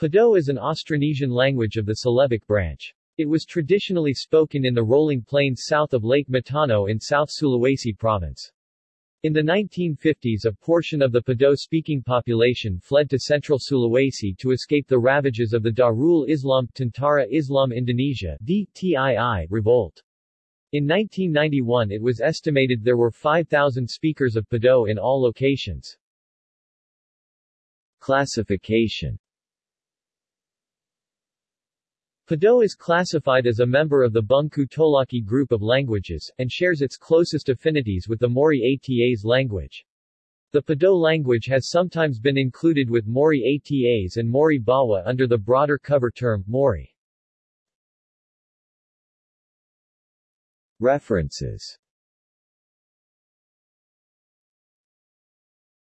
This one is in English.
Pado is an Austronesian language of the Celebic branch. It was traditionally spoken in the rolling plains south of Lake Matano in South Sulawesi province. In the 1950s a portion of the Pado-speaking population fled to central Sulawesi to escape the ravages of the Darul Islam Tentara Islam Indonesia DTII revolt. In 1991 it was estimated there were 5,000 speakers of Pado in all locations. Classification Pado is classified as a member of the Bungku Tolaki group of languages, and shares its closest affinities with the Mori Atas language. The Pado language has sometimes been included with Mori Atas and Mori Bawah under the broader cover term, Mori. References